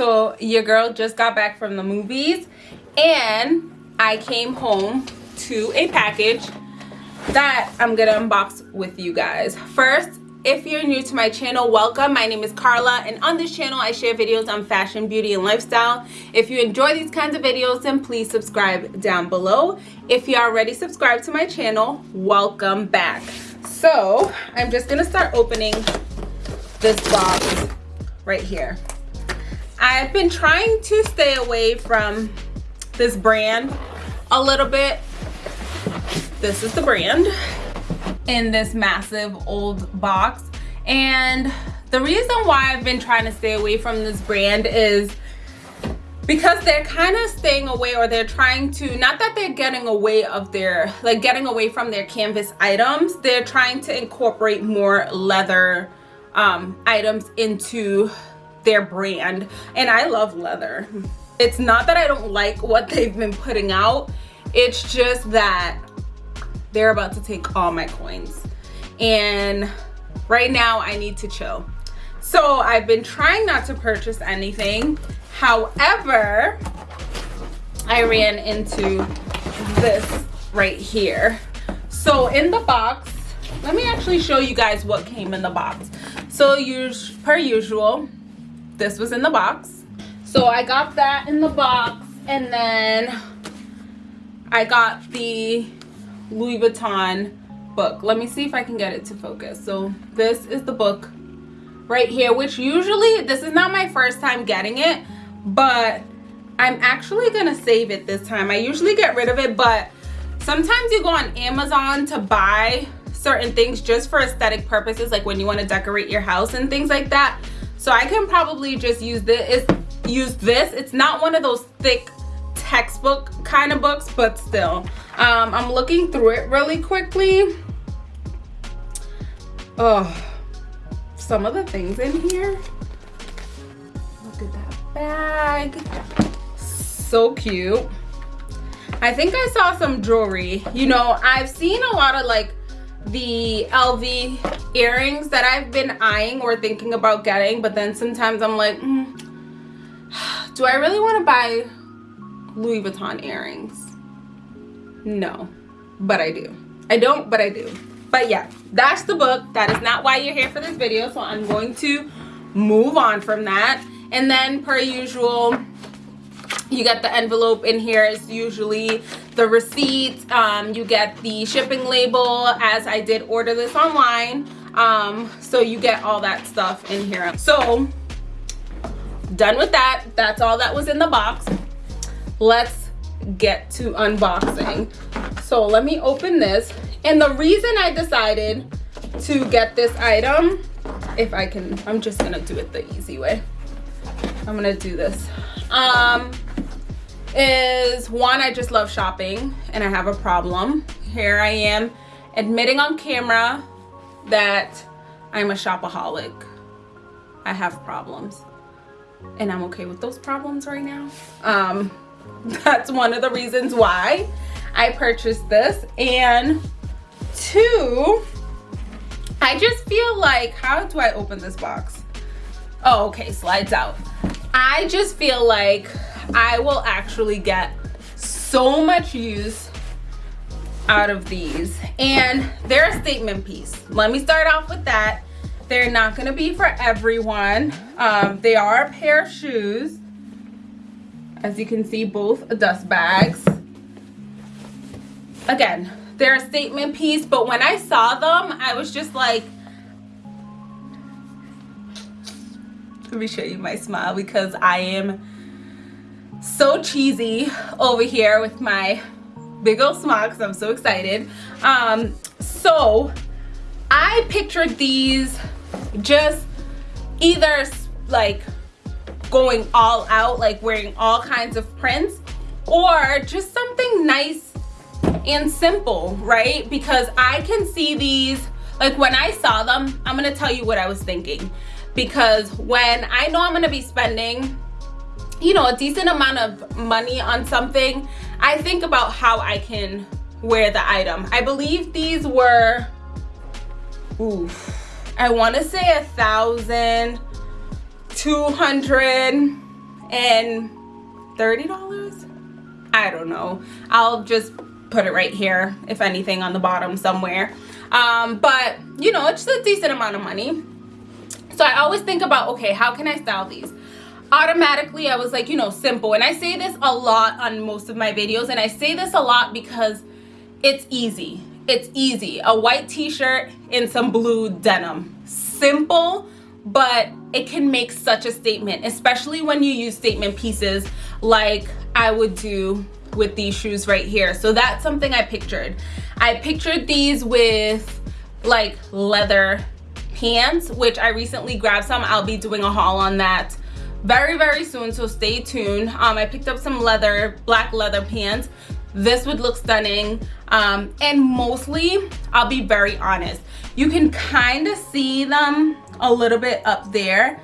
So your girl just got back from the movies and I came home to a package that I'm gonna unbox with you guys. First, if you're new to my channel, welcome. My name is Carla and on this channel I share videos on fashion, beauty, and lifestyle. If you enjoy these kinds of videos, then please subscribe down below. If you already subscribed to my channel, welcome back. So, I'm just gonna start opening this box right here. I've been trying to stay away from this brand a little bit. This is the brand in this massive old box. And the reason why I've been trying to stay away from this brand is because they're kind of staying away or they're trying to not that they're getting away of their like getting away from their canvas items they're trying to incorporate more leather um, items into their brand and I love leather. It's not that I don't like what they've been putting out it's just that they're about to take all my coins. And right now I need to chill. So I've been trying not to purchase anything. However I ran into this right here. So in the box let me actually show you guys what came in the box. So us per usual this was in the box. So i got that in the box and then i got the louis vuitton book. Let me see if i can get it to focus. So this is the book right here which usually this is not my first time getting it but i'm actually gonna save it this time. I usually get rid of it but sometimes you go on amazon to buy certain things just for aesthetic purposes like when you want to decorate your house and things like that so i can probably just use this use this. It's not one of those thick textbook kind of books but still. Um i'm looking through it really quickly. Oh some of the things in here. Look at that bag. So cute. I think i saw some jewelry. You know i've seen a lot of like the LV earrings that I've been eyeing or thinking about getting but then sometimes I'm like mm, do I really want to buy Louis Vuitton earrings? No but I do. I don't but I do. But yeah that's the book. That is not why you're here for this video so I'm going to move on from that. And then per usual you get the envelope in here is usually the receipt. Um, you get the shipping label as i did order this online. Um, so you get all that stuff in here. So done with that. That's all that was in the box. Let's get to unboxing. So let me open this. And the reason i decided to get this item if i can i'm just gonna do it the easy way. I'm gonna do this. Um is one i just love shopping and i have a problem. Here i am admitting on camera that i'm a shopaholic. I have problems and i'm okay with those problems right now. Um that's one of the reasons why i purchased this. And two i just feel like how do i open this box? Oh okay slides out. I just feel like I will actually get so much use out of these. And they're a statement piece. Let me start off with that. They're not going to be for everyone. Um, they are a pair of shoes. As you can see both dust bags. Again they're a statement piece but when i saw them i was just like let me show you my smile because i am so cheesy over here with my big old smile because I'm so excited. Um, so I pictured these just either like going all out, like wearing all kinds of prints, or just something nice and simple, right? Because I can see these, like when I saw them, I'm gonna tell you what I was thinking. Because when I know I'm gonna be spending you know a decent amount of money on something i think about how i can wear the item. I believe these were oof i want to say a thousand, two hundred and thirty $30 I don't know. I'll just put it right here if anything on the bottom somewhere. Um, but you know it's a decent amount of money. So I always think about okay how can I style these automatically I was like you know simple. And I say this a lot on most of my videos and I say this a lot because it's easy. It's easy. A white t-shirt and some blue denim. Simple but it can make such a statement especially when you use statement pieces like I would do with these shoes right here. So that's something I pictured. I pictured these with like leather pants which I recently grabbed some. I'll be doing a haul on that very very soon so stay tuned. Um, I picked up some leather black leather pants. This would look stunning. Um, and mostly I'll be very honest you can kind of see them a little bit up there.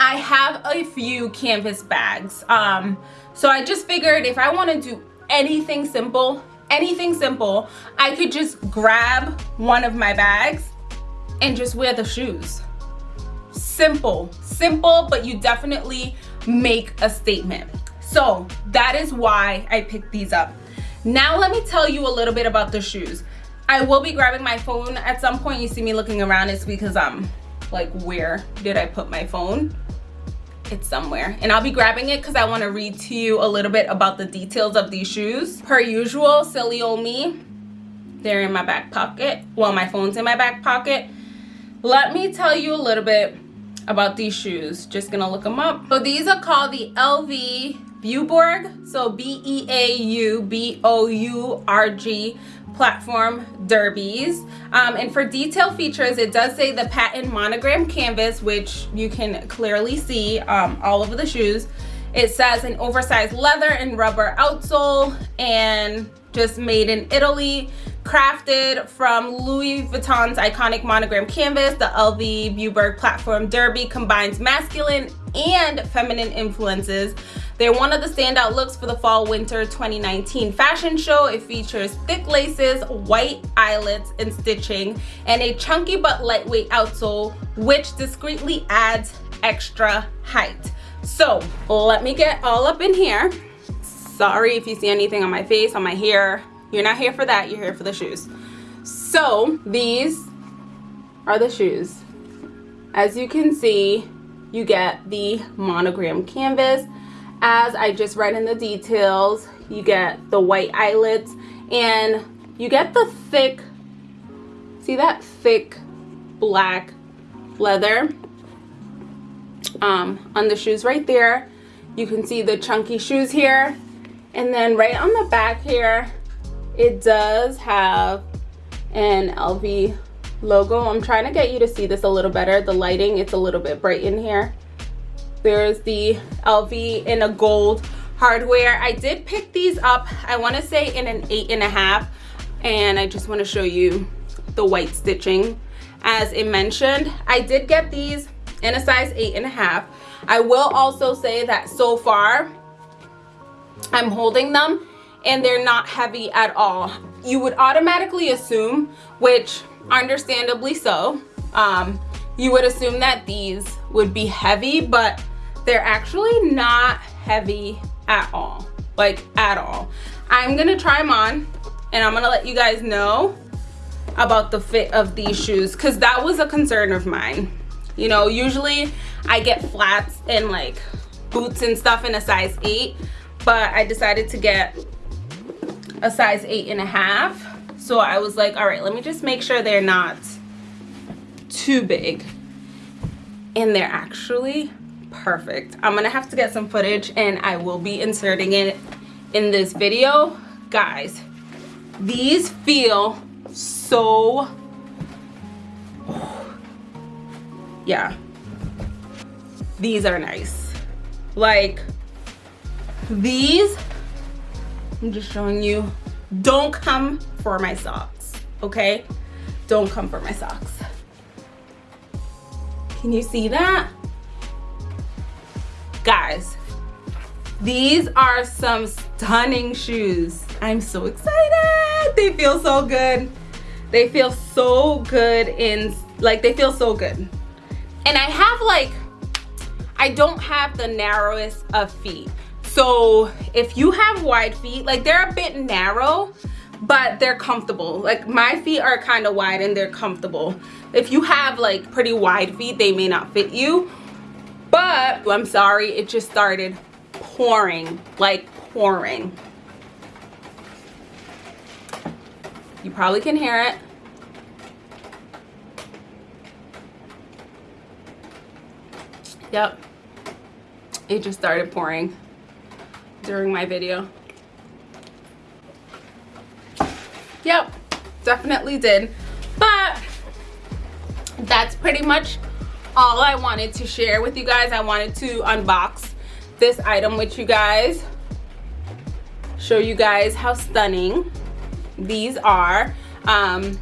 I have a few canvas bags. Um, so I just figured if I want to do anything simple anything simple I could just grab one of my bags and just wear the shoes. Simple simple but you definitely make a statement. So that is why I picked these up. Now let me tell you a little bit about the shoes. I will be grabbing my phone at some point. You see me looking around. It's because I'm like where did I put my phone? It's somewhere. And I'll be grabbing it because I want to read to you a little bit about the details of these shoes. Per usual silly old me they're in my back pocket. Well my phone's in my back pocket. Let me tell you a little bit about these shoes. Just gonna look them up. So these are called the LV Beaubourg so B-E-A-U-B-O-U-R-G platform derbies. Um, and for detail features it does say the patent monogram canvas which you can clearly see um, all over the shoes. It says an oversized leather and rubber outsole and just made in Italy crafted from Louis Vuitton's iconic monogram canvas the LV Beaubourg platform derby combines masculine and feminine influences they're one of the standout looks for the fall winter 2019 fashion show. It features thick laces, white eyelets and stitching, and a chunky but lightweight outsole, which discreetly adds extra height. So let me get all up in here. Sorry if you see anything on my face, on my hair. You're not here for that, you're here for the shoes. So these are the shoes. As you can see, you get the monogram canvas as I just read in the details you get the white eyelets and you get the thick see that thick black leather um, on the shoes right there you can see the chunky shoes here and then right on the back here it does have an LV logo I'm trying to get you to see this a little better the lighting it's a little bit bright in here there's the LV in a gold hardware. I did pick these up, I wanna say in an eight and a half, and I just wanna show you the white stitching. As it mentioned, I did get these in a size eight and a half. I will also say that so far, I'm holding them and they're not heavy at all. You would automatically assume, which understandably so, um, you would assume that these would be heavy, but they're actually not heavy at all like at all i'm gonna try them on and i'm gonna let you guys know about the fit of these shoes because that was a concern of mine you know usually i get flats and like boots and stuff in a size 8 but i decided to get a size eight and a half. So i was like all right let me just make sure they're not too big. And they're actually perfect. I'm gonna have to get some footage and i will be inserting it in this video. Guys these feel so yeah. These are nice. Like these i'm just showing you don't come for my socks okay? Don't come for my socks. Can you see that? Guys these are some stunning shoes. I'm so excited. They feel so good. They feel so good in like they feel so good. And i have like I don't have the narrowest of feet. So if you have wide feet, like they're a bit narrow, but they're comfortable. Like my feet are kind of wide and they're comfortable. If you have like pretty wide feet, they may not fit you. But oh, I'm sorry, it just started pouring, like pouring. You probably can hear it. Yep. It just started pouring during my video. Yep, definitely did. But that's pretty much all I wanted to share with you guys. I wanted to unbox this item with you guys. Show you guys how stunning these are. Um,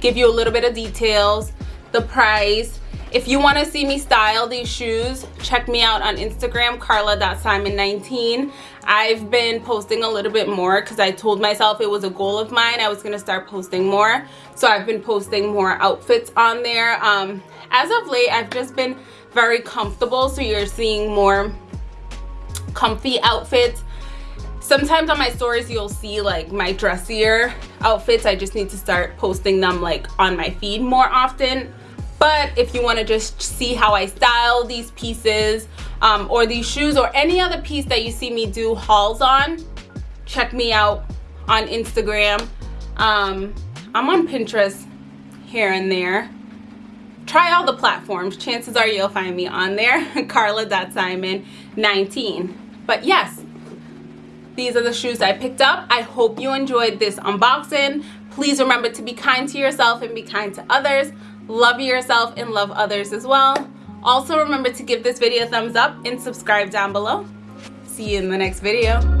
give you a little bit of details, the price, if you want to see me style these shoes, check me out on Instagram, carla.simon19. I've been posting a little bit more because I told myself it was a goal of mine. I was going to start posting more. So I've been posting more outfits on there. Um, as of late, I've just been very comfortable. So you're seeing more comfy outfits. Sometimes on my stories, you'll see like my dressier outfits. I just need to start posting them like on my feed more often but if you want to just see how I style these pieces um, or these shoes or any other piece that you see me do hauls on check me out on Instagram. Um, I'm on Pinterest here and there. Try all the platforms. Chances are you'll find me on there. Carla.simon19 but yes these are the shoes I picked up. I hope you enjoyed this unboxing. Please remember to be kind to yourself and be kind to others love yourself and love others as well. Also remember to give this video a thumbs up and subscribe down below. See you in the next video